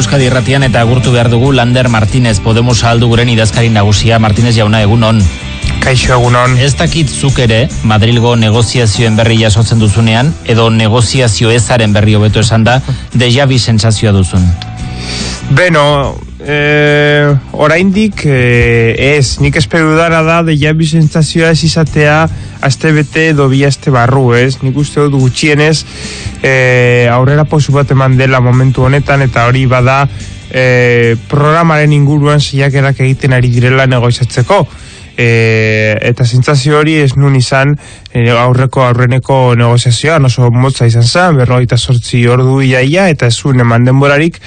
Euskadi Irratian eta agurtu behar dugu Lander Martinez Podemos aldu guren idazkari nagusia Martinez jauna egun on. Kaixo egunon. Ez dakit zuk ere, Madrilgo negoziazioen berri jasotzen duzunean, edo negoziazio ezaren berri hobeto esan da, deja bi sensazioa duzun. Beno, eh, oraindik eh, ez, nik espero dara da deja bi sensazioa ez izatea aste bete edo bi aste barru, ez? Nik uste dut gutxienez eh, aurrera posu bat eman dela momentu honetan eta hori bada eh, programaren inguruan saiakerak egiten ari direla negoizatzeko e, eta zentzazio hori ez nun izan e, aurreko aurreneko negoziazioa. Oso motza izan zen, berroita sortzi ordu iaia eta ez zuen eman denborarik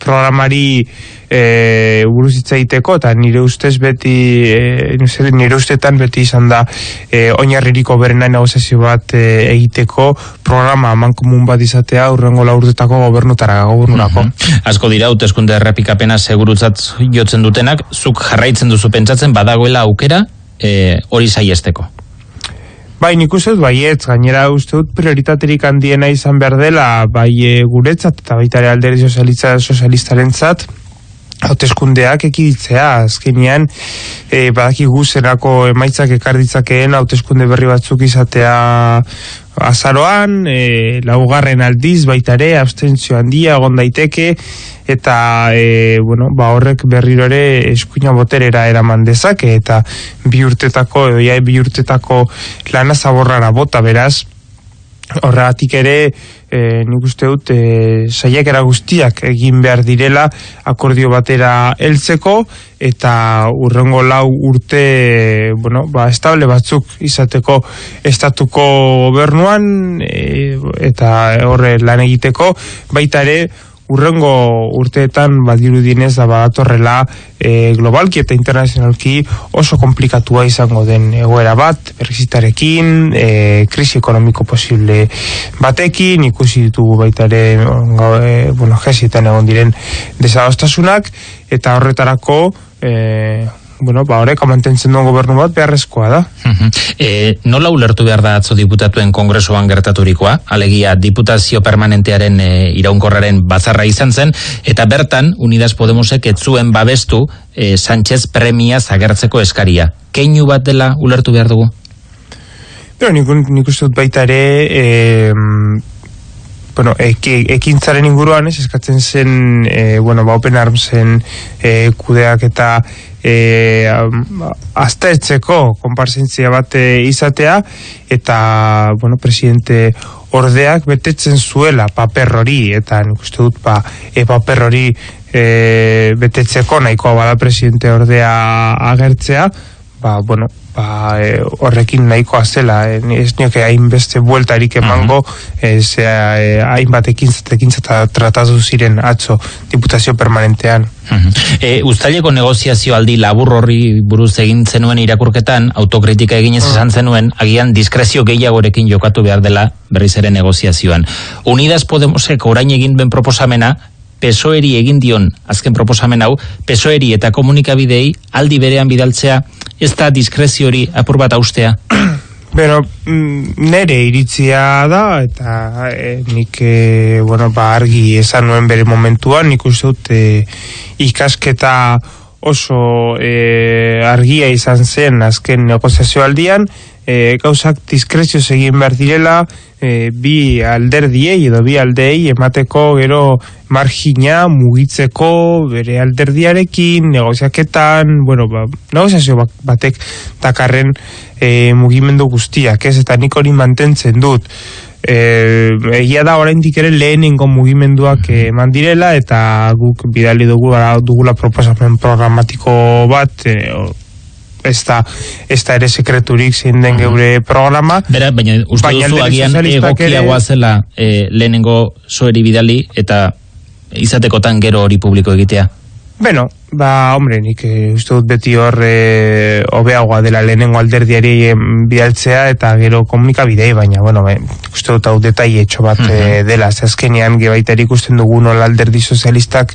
programari e, buruz egiteko eta nire ustez beti e, nire ustetan beti izan da e, oinarririko berena negoziazio bat e, egiteko programa aman komun bat izatea urrengo laurtetako gobernutara gobernurako. Mm Asko dira, uteskunde errepikapena segurutzat jotzen dutenak, zuk jarraitzen duzu pentsatzen badagoela aukera e, hori saiesteko. Bai, nik uste dut baietz, gainera uste dut prioritaterik handiena izan behar dela, bai e, guretzat eta baita ere alderi sozialistaren zat, hauteskundeak ekiditzea, azkenean e, badaki guzerako emaitzak ekarditzakeen hauteskunde berri batzuk izatea azaroan, e, laugarren aldiz baita ere, abstentzio handia, egon daiteke, eta e, bueno, ba horrek berriro ere eskuina boterera eraman dezake, eta bi urtetako, edo ja, bi urtetako lana zaborrara bota, beraz, horregatik ere, e, nik uste dut e, saiakera guztiak egin behar direla akordio batera heltzeko eta urrengo lau urte bueno, ba, estable batzuk izateko estatuko gobernuan e, eta horre lan egiteko. Baita ere urrengo urteetan badiru dinez da badatorrela e, globalki eta internazionalki oso komplikatua izango den egoera bat, berrizitarekin, e, krisi ekonomiko posible batekin, ikusi ditugu baita ere e, bueno, jesietan egon diren desadostasunak, eta horretarako e, bueno, ba, horrek mantentzen duen gobernu bat beharrezkoa da. e, nola ulertu behar da atzo diputatuen kongresoan gertaturikoa, alegia diputazio permanentearen e, iraunkorraren bazarra izan zen, eta bertan, Unidas Podemosek etzuen babestu e, Sánchez premia zagertzeko eskaria. Keinu bat dela ulertu behar dugu? Pero nik, nik uste dut baita ere, e, bueno, ekintzaren inguruan, ez, eskatzen zen, e, bueno, ba, Open Armsen e, kudeak eta e, aztertzeko konparsentzia bat e, izatea eta bueno, presidente ordeak betetzen zuela paper hori eta nik uste dut ba, e, paper hori e, betetzeko nahikoa bada presidente ordea agertzea ba, bueno, ba, e, horrekin nahikoa zela e, ez nioke hainbeste bueltarik emango ez e, hainbat ekintza tratatu ziren atzo diputazio permanentean. E, Uztaileko negoziazio aldi labur horri buruz egin zenuen irakurketan autokritika eginez esan zenuen agian diskrezio gehiagorekin jokatu behar dela berriz ere negoziazioan. Unidas Podemosek orain egin ben proposamena pesoeri egin dion azken proposamen hau, pesoeri eta komunikabidei aldi berean bidaltzea ez da diskrezio hori apur bat austea? Beno, mm, nere iritzia da, eta e, nik, e, bueno, ba, argi esan nuen bere momentuan, nik uste dut e, ikasketa oso e, argia izan zen azken negoziazio aldian, e, gauzak diskrezio egin behar direla, e, bi alderdiei edo bi aldei emateko gero margina mugitzeko bere alderdiarekin negoziaketan, bueno, ba, negoziazio batek takarren e, mugimendu guztiak, ez? Eta nik hori mantentzen dut e, egia da oraindik ere lehenengo mugimenduak eman direla eta guk bidali dugu dugula proposamen programatiko bat e, ez da, ez da ere sekreturik zein den geure programa. Bera, baina uste duzu agian egokiagoa zela e, lehenengo soeri bidali eta izatekotan gero hori publiko egitea? Beno, ba, hombre, nik e, uste dut beti hor e, obeagoa dela lehenengo alderdiari bidaltzea eta gero komunikabidei, baina, bueno, be, uste dut hau detai etxo bat e, dela, zazkenean gebaitari ikusten dugu nola alderdi sozialistak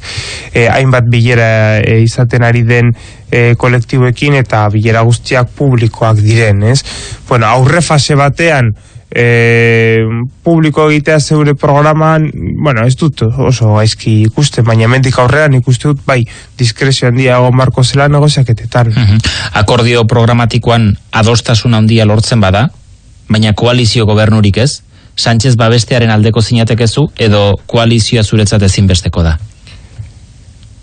e, hainbat bilera e, izaten ari den e, kolektiboekin eta bilera guztiak publikoak diren, ez? Bueno, aurre fase batean e, publiko egitea zeure programan, bueno, ez dut oso gaizki ikusten, baina mendik aurrean ikuste dut, bai, diskrezio handia egon barko zela negoziaketetan. Mhm. Akordio programatikoan adostasun handia lortzen bada, baina koalizio gobernurik ez, Sánchez babestearen aldeko zinatekezu edo koalizioa zuretzat ezinbesteko da?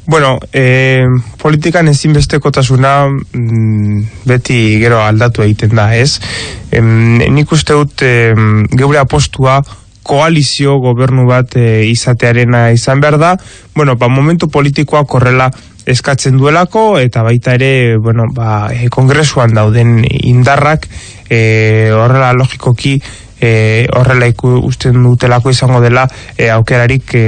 Bueno, e, politikan ezinbestekotasuna mm, beti gero aldatu egiten da, ez? E, nik uste dut e, geure apostua koalizio gobernu bat e, izatearena izan behar da. Bueno, ba, momentu politikoa korrela eskatzen duelako eta baita ere, bueno, ba, e, kongresuan dauden indarrak e, horrela logikoki e, horrela iku usten dutelako izango dela e, aukerarik e,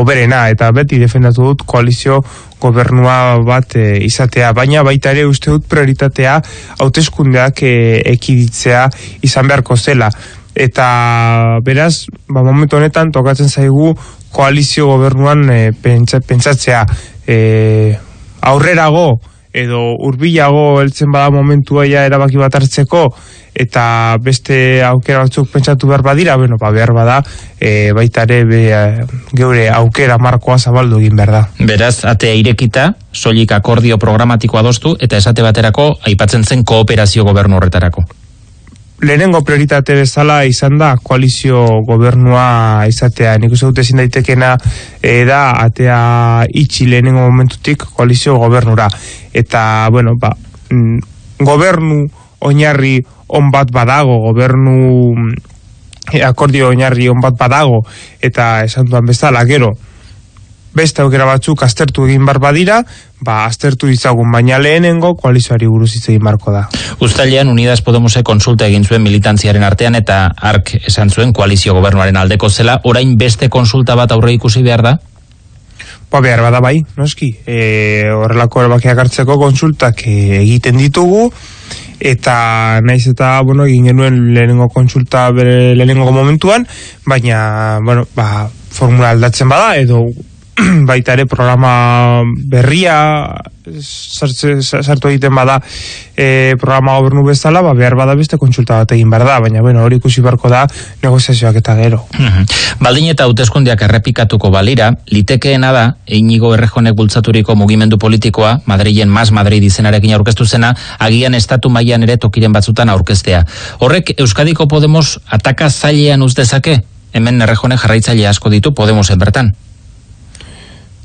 oberena. Eta beti defendatu dut koalizio gobernua bat e, izatea, baina baita ere uste dut prioritatea hauteskundeak e, ekiditzea izan beharko zela. Eta beraz, ba, momentu honetan tokatzen zaigu koalizio gobernuan e, pentsatzea. E, aurrerago edo hurbilago heltzen bada momentua ja erabaki bat hartzeko eta beste aukera batzuk pentsatu behar badira, bueno, ba, behar bada, e, baita ere be, geure aukera markoa zabaldu egin behar da. Beraz, atea irekita, soilik akordio programatiko adostu, eta esate baterako, aipatzen zen kooperazio gobernu horretarako. Lehenengo prioritate bezala izan da koalizio gobernua izatea. Nik uste dute ezin daitekena e, da atea itxi lehenengo momentutik koalizio gobernura. Eta, bueno, ba, mm, gobernu oinarri on bat badago, gobernu e, akordio oinarri on bat badago, eta esan duan bezala, gero, beste aukera batzuk aztertu egin bar badira, ba aztertu ditzagun baina lehenengo koalizioari buruz hitz egin barko da. Uztailean Unidas Podemose konsulta egin zuen militantziaren artean eta ark esan zuen koalizio gobernuaren aldeko zela, orain beste konsulta bat aurre ikusi behar da? Ba, behar bada bai, noski. E, horrelako erabakiak hartzeko konsultak e, egiten ditugu, eta naiz eta bueno, egin genuen lehenengo kontsulta bere lehenengo momentuan, baina bueno, ba, formula aldatzen bada edo baita ere programa berria sartu egiten bada e, programa gobernu bezala, ba, behar bada beste kontsulta bat egin behar da, baina bueno, hori ikusi beharko da negoziazioak eta gero. Baldin eta hauteskundiak errepikatuko balira, litekeena da, einigo errejonek bultzaturiko mugimendu politikoa, Madrilen Mas Madrid izenarekin aurkeztu zena, agian estatu mailan ere tokiren batzutan aurkeztea. Horrek Euskadiko Podemos ataka zailean uzdezake? Hemen errejone jarraitzaile asko ditu Podemosen bertan.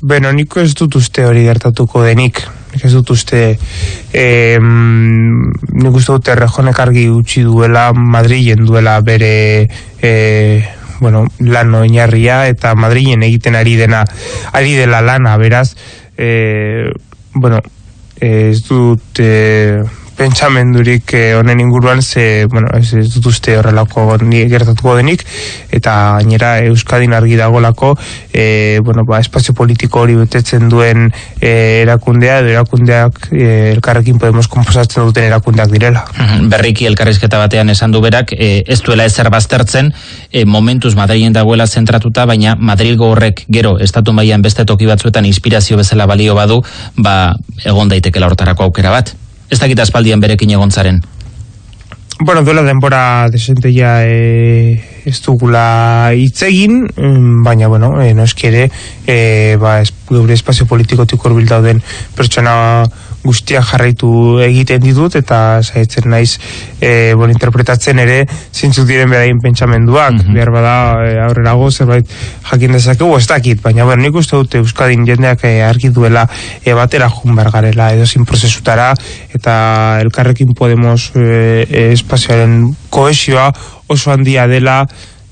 Beno, niko ez dut uste hori gertatuko denik. Nik ez dut uste eh, nik uste dut errejonek argi utzi duela Madrilen duela bere eh, bueno, lan oinarria eta Madrilen egiten ari dena ari dela lana, beraz eh, bueno, ez dut eh, pentsamendurik eh, honen inguruan ze, bueno, ez, ez dut uste horrelako gertatuko denik eta gainera Euskadin argi dagolako e, bueno, ba, espazio politiko hori betetzen duen e, erakundea edo erakundeak e, elkarrekin podemos komposatzen duten erakundeak direla. Berriki elkarrizketa batean esan du berak e, ez duela ezer baztertzen e, momentuz Madrilen dagoela zentratuta baina Madrilgo horrek gero estatu mailan beste toki batzuetan inspirazio bezala balio badu ba, egon daitekela hortarako aukera bat ez dakit aspaldian berekin egontzaren? Bueno, duela denbora desente ja e, ez dugula itzegin, mm, baina, bueno, e, no eskere, e, ba, es, gure espazio politikotik urbil dauden pertsona guztia jarraitu egiten ditut eta saitzen naiz e, bon, interpretatzen ere zintzuk diren beraien pentsamenduak mm -hmm. behar bada e, aurrerago zerbait jakin dezakegu ez dakit baina bueno, nik uste dute Euskadin jendeak e, argi duela e, batera jun garela edo zin prozesutara eta elkarrekin podemos e, e, espazioaren koesioa oso handia dela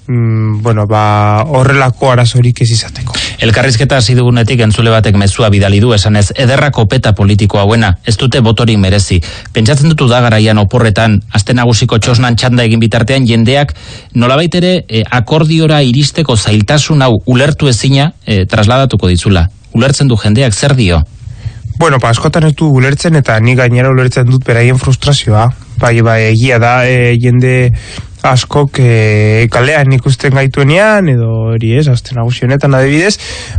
mm, bueno, ba, horrelako arazorik ez izateko. Elkarrizketa hasi dugunetik entzule batek mezua bidali du esanez ederra kopeta politiko hauena, ez dute botorik merezi. Pentsatzen dutu da garaian oporretan, azte nagusiko txosnan txanda egin bitartean jendeak nolabait ere e, akordiora iristeko zailtasun hau ulertu ezina e, trasladatuko ditzula. Ulertzen du jendeak zer dio? Bueno, pa, askotan ez du ulertzen eta ni gainera ulertzen dut beraien frustrazioa. Bai, bai, egia da, e, jende askok e, kalean ikusten gaituenean edo hori ez, azten nagusionetan adibidez,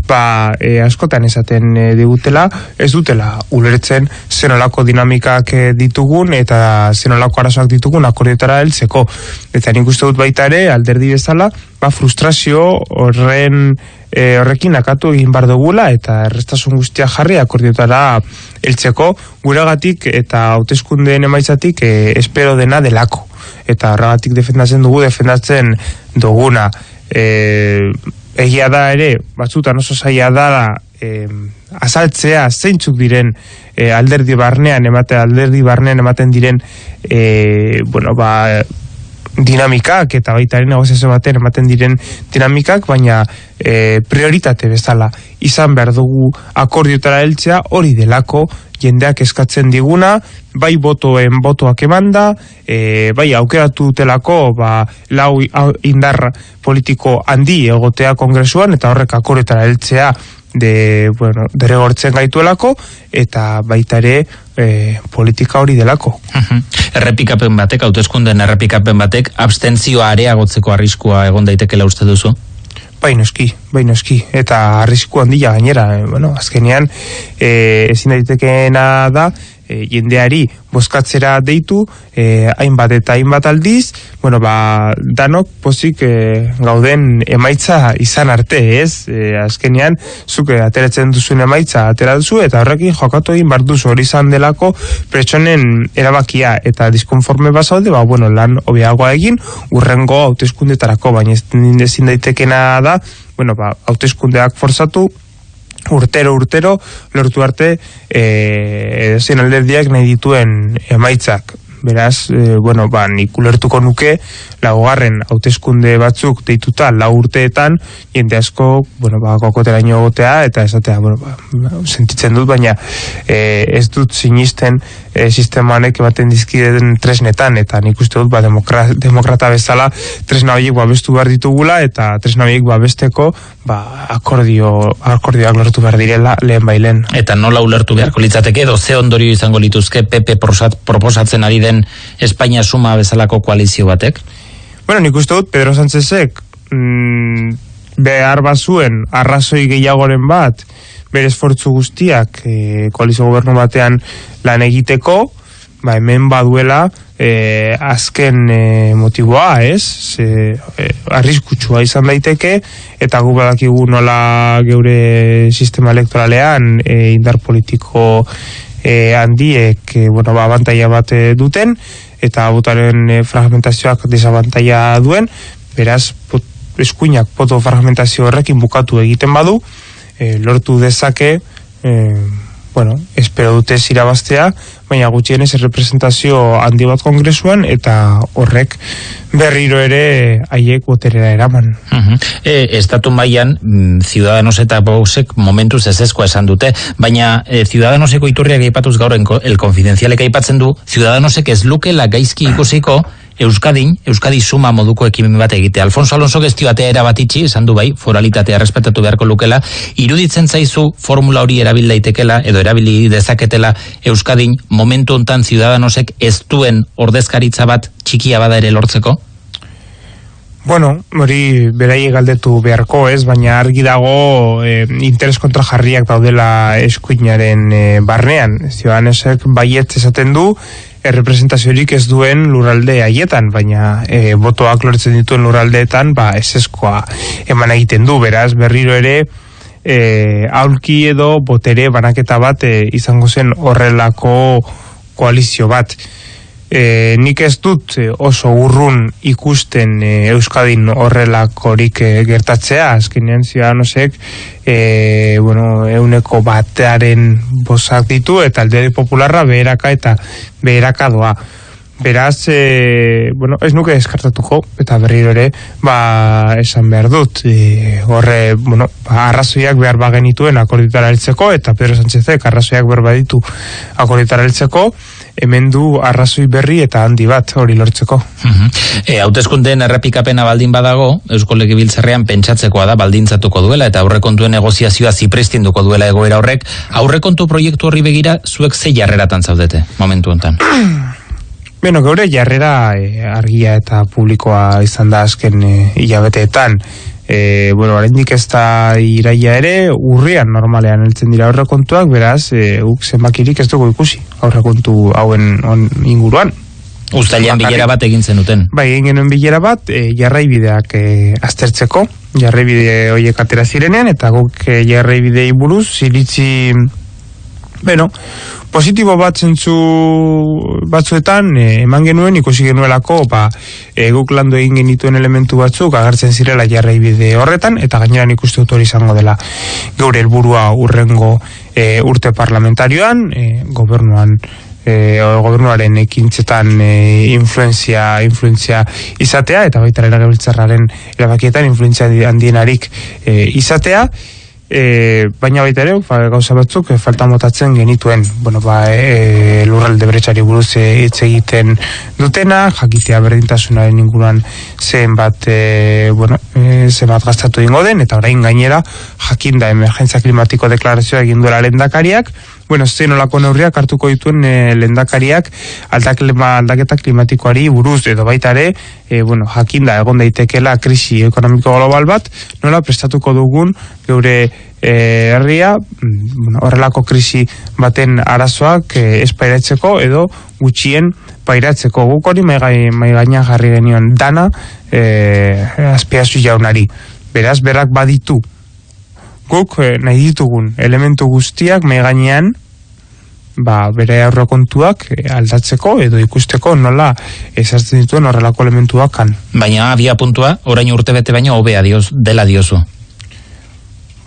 ba, e, askotan esaten e, digutela, ez dutela ulertzen zenolako dinamikak e, ditugun eta zenolako arazoak ditugun akordiotara heltzeko. Eta nik uste dut baita ere, alderdi bezala, ba, frustrazio horren e, horrekin akatu egin bar dugula eta errestasun guztia jarri akordiotara heltzeko. Guregatik eta hauteskundeen emaitzatik e, espero dena delako. Eta horregatik defendatzen dugu defendatzen duguna. E, egia da ere batzutan oso zaila da e, azaltzea zeintzuk diren e, alderdi barnean emate alderdi barnean ematen diren e, bueno ba dinamikak eta baitaren negoziazio baten ematen diren dinamikak, baina e, prioritate bezala izan behar dugu akordiotara heltzea hori delako jendeak eskatzen diguna, bai botoen botoak emanda, e, bai aukeratu telako ba, lau indar politiko handi egotea kongresuan eta horrek akordiotara heltzea de, bueno, derregortzen gaituelako eta baita ere e, politika hori delako. errepikapen batek, hauteskunden errepikapen batek, abstentzioa areagotzeko arriskua egon daitekela uste duzu? Baino eski, baino eski, eta arrisku handia gainera, e, bueno, azkenean e, ezin daitekeena da, e, jendeari bozkatzera deitu e, hainbat eta hainbat aldiz. Bueno ba danok pozik e, gauden emaitza izan arte ez? E, azkenean zuke ateratzen duzun emaitza atera duzu eta horrekin jokatu egin bar duzu. Hori izan delako pretsonen erabakia eta diskonforme basaude ba bueno lan hobeagoa egin urrengo hauteskundetarako baina ezin daitekena da bueno ba hauteskundeak forzatu urtero urtero lortu arte eh zen alderdiak nahi dituen emaitzak beraz e, bueno ba nik ulertuko nuke laugarren hauteskunde batzuk deituta lau urteetan jende asko bueno ba kokoteraino gotea eta esatea bueno ba, sentitzen dut baina e, ez dut sinisten e, sistema honek ematen dizkideen tresnetan eta nik uste dut ba, demokrata bezala tresna horiek babestu behar ditugula eta tresna horiek babesteko ba, akordio, akordioak lortu behar direla lehen bailen. Eta nola ulertu beharko litzateke edo ze ondorio izango lituzke PP proposatzen ari den Espainia suma bezalako koalizio batek? Bueno, nik uste dut Pedro Sánchezek mm, behar bazuen arrazoi gehiagoren bat bere esfortzu guztiak e, koalizio gobernu batean lan egiteko, ba, hemen baduela e, azken e, motiboa, ez? Ze, e, arriskutsua izan daiteke, eta gu badakigu nola geure sistema elektoralean e, indar politiko e, handiek, e, bueno, ba, abantaia bat duten, eta botaren fragmentazioak desabantaia duen, beraz, pot, eskuinak poto fragmentazio horrekin bukatu egiten badu, e, lortu dezake e, bueno, espero dute zirabaztea, baina gutxienez representazio handi bat kongresuan eta horrek berriro ere haiek boterera eraman. Uh -huh. e, estatu maian, mm, Ciudadanos eta Bousek momentuz ez esan dute, baina e, Ciudadanoseko iturriak aipatuz gaur el konfidenzialek aipatzen du, Ciudadanosek ez lukela gaizki ikusiko Euskadin, Euskadi suma moduko ekimen bat egite. Alfonso Alonso gesti batea erabatitzi, esan du bai, foralitatea respetatu beharko lukela, iruditzen zaizu formula hori erabil daitekela edo erabili dezaketela Euskadin momentu hontan ciudadanosek ez duen ordezkaritza bat txikia bada ere lortzeko? Bueno, hori berai galdetu beharko, ez, baina argi dago e, interes kontra jarriak daudela eskuinaren e, barnean. Ciudadanosek baiet esaten du, errepresentaziorik ez duen lurralde haietan, baina e, botoak lortzen dituen lurraldeetan, ba, ez eskoa eman egiten du, beraz, berriro ere, e, aulki edo botere banaketa bat e, izango zen horrelako koalizio bat e, nik ez dut e, oso urrun ikusten e, Euskadin horrelakorik e, gertatzea, azkenean zidanosek e, bueno, euneko batearen bozak ditu eta alderi popularra beheraka eta beheraka doa. Beraz, e, bueno, ez nuke eskartatuko, eta berriro ere, ba, esan behar dut, e, horre, bueno, ba, arrazoiak behar bagenituen akorditara heltzeko, eta Pedro Sánchezek arrazoiak behar baditu akorditara heltzeko, hemen du arrazoi berri eta handi bat hori lortzeko. E, hauteskundeen errepikapena baldin badago, Eusko Legibiltzarrean pentsatzekoa da baldintzatuko duela eta aurrekontuen negoziazioa zipristinduko duela egoera horrek, aurrekontu proiektu horri begira zuek ze jarreratan zaudete momentu honetan? Beno, gaur jarrera e, argia eta publikoa izan da azken e, hilabeteetan. E, bueno, oraindik ez da iraia ere, urrian normalean heltzen dira aurrekontuak, beraz, e, uk zenbakirik ez dugu ikusi aurrekontu hauen on, inguruan. Uztailean bilera bat egin zenuten. Bai, egin genuen bilera bat, e, jarraibideak e, aztertzeko, jarraibide horiek atera zirenean, eta guk e, jarraibidei buruz, ziritzi, bueno, positibo bat zentzu batzuetan e, eman genuen ikusi genuelako ba, e, guk landu egin genituen elementu batzuk agertzen zirela jarrai bide horretan eta gaineran ikuste dut hori izango dela geure helburua urrengo e, urte parlamentarioan e, gobernuan e, gobernuaren ekintzetan e, influenzia, influenzia izatea eta baita eragabiltzarraren erabakietan influenzia handienarik e, izatea e, baina baita ere, ba, gauza batzuk e, falta motatzen genituen, bueno, ba, e, lurralde bretsari buruz e, hitz egiten dutena, jakitea berdintasunaren inguruan zen bat, e, bueno, e, zen bat gaztatu ingo den, eta orain gainera, jakinda emergentzia klimatiko deklarazioa egin duela lendakariak, bueno, zein olako neurriak hartuko dituen e, lendakariak aldaketa klimatikoari buruz edo baita ere, e, bueno, jakinda egon daitekela krisi ekonomiko global bat, nola prestatuko dugun geure e, herria mm, bueno, horrelako krisi baten arazoak e, espairatzeko edo gutxien pairatzeko guk hori mai gaina jarri genion dana e, azpiazu jaunari. Beraz, berak baditu guk eh, nahi ditugun elementu guztiak mai gainean ba, bere aurrekontuak eh, aldatzeko edo ikusteko nola esartzen dituen horrelako elementuak kan. Baina abia puntua, orain urte bete baina hobea dioz, dela diozu.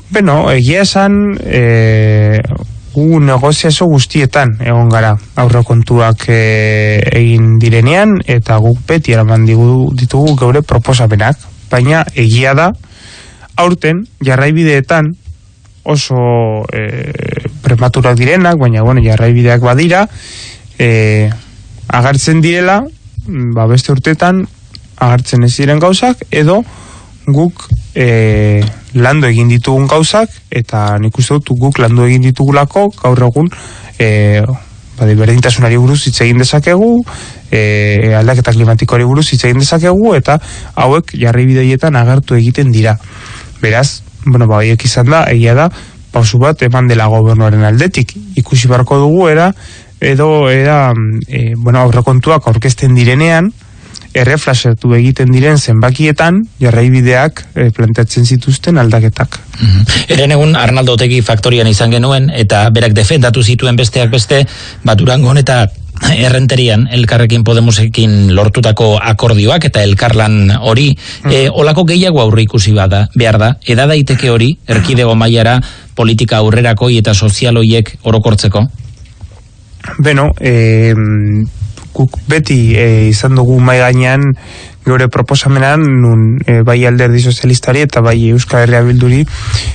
Beno, egia esan e, gu negoziazo guztietan egon gara aurrekontuak e, egin direnean eta guk beti eraman ditugu geure proposamenak, baina egia da aurten jarraibideetan oso e, prematurak direnak, baina bueno, jarraibideak badira, e, agartzen direla, ba beste urtetan agartzen ez diren gauzak, edo guk e, landu egin ditugun gauzak, eta nik uste dut guk landu egin ditugulako gaur egun e, ba, berdintasunari buruz hitz egin dezakegu, e, aldaketa klimatikoari buruz hitz egin dezakegu, eta hauek jarri agertu egiten dira. Beraz, bueno, ba, izan da, egia da, pausu bat eman dela gobernuaren aldetik. Ikusi barko dugu, era, edo, era, e, bueno, aurrekontuak aurkezten direnean, erreflasetu egiten diren zenbakietan jarraibideak e, planteatzen zituzten aldaketak. Mm Eren egun Arnaldo Otegi faktorian izan genuen eta berak defendatu zituen besteak beste, bat urangon eta errenterian elkarrekin Podemosekin lortutako akordioak eta elkarlan hori e, olako gehiago aurre ikusi bada, behar da, eda daiteke hori erkidego mailara politika aurrerakoi eta sozialoiek orokortzeko? Beno, e, guk beti e, izan dugu mai gainean gure proposamenan nun e, bai alderdi sozialistari eta bai Euskal Herria Bilduri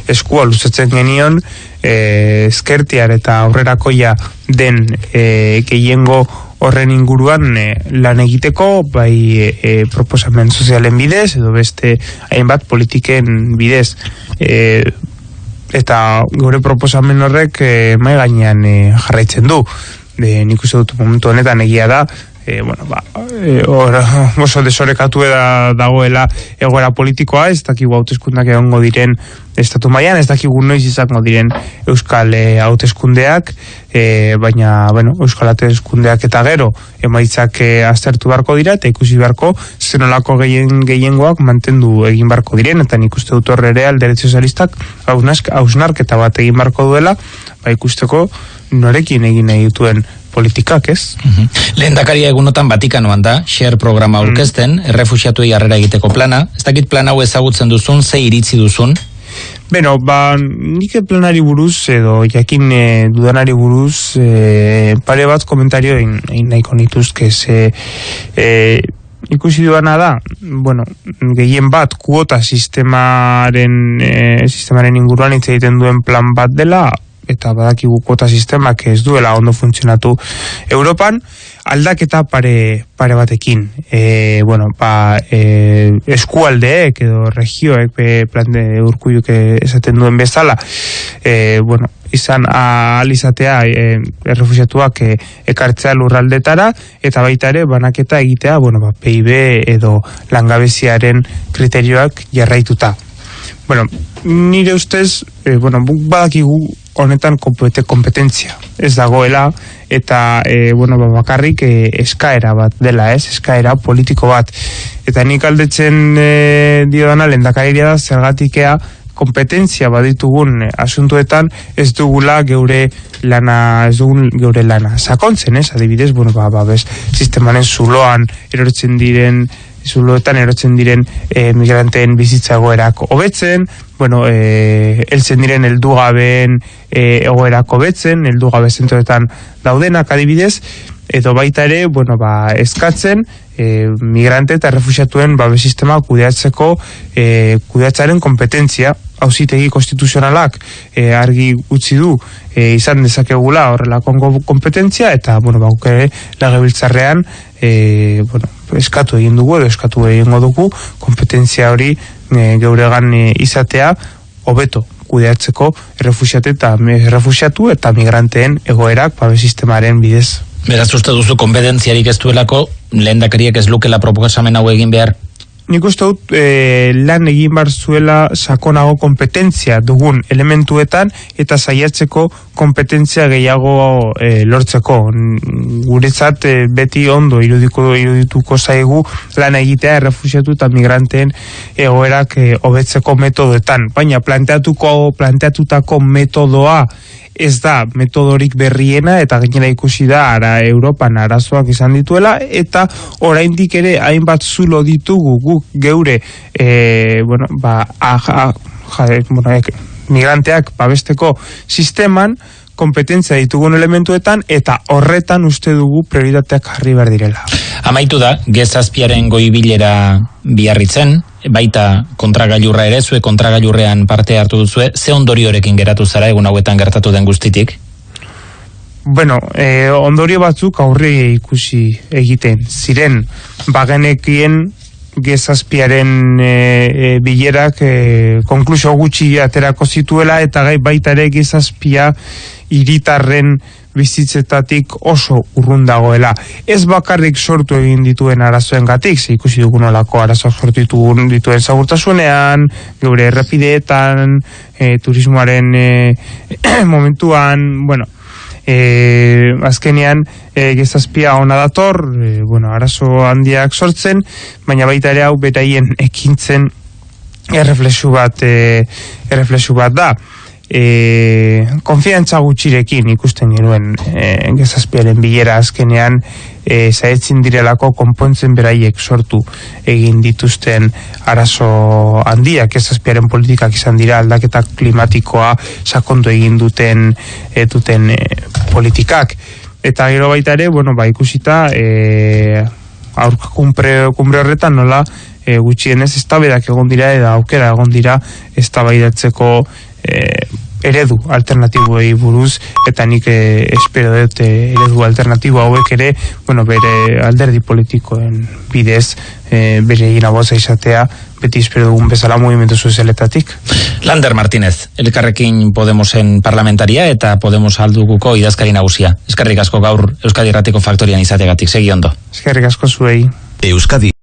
eskua luzetzen genion e, eskertiar eta aurrerakoia den e, gehiengo horren inguruan e, lan egiteko bai e, proposamen sozialen bidez edo beste hainbat politiken bidez. E, eta gure proposamen horrek e, mai gainean e, jarraitzen du e, nik uste dut momentu honetan egia da e, bueno, ba, e, or, oso desorekatu eda dagoela egoera politikoa, ez dakigu hauteskundak egongo diren estatu mailan, ez dakigu noiz izango diren euskal e, hauteskundeak, e, baina, bueno, euskal hauteskundeak eta gero, emaitzak e, aztertu barko dira, eta ikusi barko, zenolako gehien, gehiengoak mantendu egin barko diren, eta nik uste dut horre ere alderet sozialistak hausnarketa bat egin barko duela, ba ikusteko norekin egin nahi dituen politikak, ez? Mm Lehen dakaria egunotan Vatikanoan da, share programa mm. aurkezten, mm. errefusiatu harrera egiteko plana. Ez dakit plan hau ezagutzen duzun, ze iritzi duzun? Beno, ba, nik planari buruz, edo jakin e, dudanari buruz, e, pare bat komentario egin nahiko nituzke, ze... E, ikusi duana da, bueno, gehien bat kuota sistemaren, e, sistemaren inguruan hitz egiten duen plan bat dela, eta badakigu kuota sistemak ez duela ondo funtzionatu Europan, aldaketa pare, pare batekin. E, bueno, ba, e, eskualdeek edo regioek be, plan de urkuiuk esaten duen bezala, e, bueno, izan alizatea e, errefusiatuak e, ekartzea lurraldetara eta baita ere banaketa egitea bueno, ba, PIB edo langabeziaren kriterioak jarraituta. Bueno, nire ustez, e, bueno, badakigu honetan kompetentzia ez dagoela eta e, bueno, ba, bakarrik e, eskaera bat dela ez, eskaera politiko bat. Eta nik aldetzen e, dio dana lendakariria da zergatikea kompetentzia baditugun asuntuetan ez dugula geure lana ez dugun geure lana sakontzen ez, adibidez, bueno, ba, ba, bez, sistemanen zuloan erortzen diren zuloetan erotzen diren e, migranteen bizitza egoerak hobetzen, bueno, e, eltzen diren eldugabeen e, egoerak hobetzen, eldugabe zentroetan daudenak adibidez, edo baita ere, bueno, ba, eskatzen, e, migrante eta refusiatuen babe sistema kudeatzeko e, kudeatzaren kompetentzia hausitegi konstituzionalak e, argi utzi du e, izan dezakegula horrelako kompetentzia eta bueno, bauk ere lagebiltzarrean e, bueno, eskatu egin dugu edo eskatu egingo dugu kompetentzia hori e, geuregan e, izatea hobeto kudeatzeko errefusiate eta errefusiatu eta migranteen egoerak babe sistemaren bidez. Beraz uste duzu konpetentziarik ez duelako lehendakariek ez lukela proposamen hau egin behar nik uste dut e, lan egin bar zuela sakonago kompetentzia dugun elementuetan eta saiatzeko kompetentzia gehiago e, lortzeko. Guretzat e, beti ondo irudiko irudituko zaigu lan egitea errefusiatu eta migranteen egoerak e, hobetzeko metodoetan. Baina planteatuko planteatutako metodoa ez da metodorik berriena eta gainera ikusi da ara Europan arazoak izan dituela eta oraindik ere hainbat zulo ditugu guk geure e, bueno, ba, a, a, ja, bueno, ek, migranteak babesteko sisteman kompetentzia ditugun elementuetan eta horretan uste dugu prioritateak jarri behar direla. Amaitu da, gezazpiaren goibilera biarritzen, baita kontragailurra ere, zue kontragailurrean parte hartu duzue, ze ondoriorekin geratu zara egun hauetan gertatu den guztitik? Bueno, eh, ondorio batzuk aurre ikusi egiten. Ziren, bagenekien gezazpiaren e, e, bilerak e, konklusio gutxi aterako zituela eta gai baita ere gezazpia iritarren bizitzetatik oso urrun dagoela. Ez bakarrik sortu egin dituen arazoen gatik, ze ikusi dugun olako arazo sortu dituen, dituen zagurtasunean, geure errepideetan, e, turismoaren e, momentuan, bueno, e, azkenean e, gezazpia ona dator, e, bueno, arazo handiak sortzen, baina baita ere hau beraien ekintzen erreflexu bat, e, erreflexu bat da. E, konfiantza gutxirekin ikusten genuen e, gezazpiaren bilera azkenean e, zaetzin direlako konpontzen beraiek sortu egin dituzten arazo handiak. Gezazpiaren politikak izan dira aldaketa klimatikoa sakondu egin duten e, duten e, politikak. Eta gero baita ere, bueno, ba, ikusita e, aurka kumbre, kumbre horretan nola e, gutxienez ez egon dira eta aukera egon dira ez e, eredu alternatiboei buruz eta nik e, espero dut e, eredu alternatibo hauek ere bueno, bere alderdi politikoen bidez e, bere inaboza izatea beti espero dugun bezala movimentu sozialetatik. Lander Martínez, elkarrekin Podemosen parlamentaria eta Podemos alduguko idazkari nagusia. Eskerrik asko gaur Euskadi Erratiko Faktorian izategatik, segi ondo. Eskerrik asko zuei. Euskadi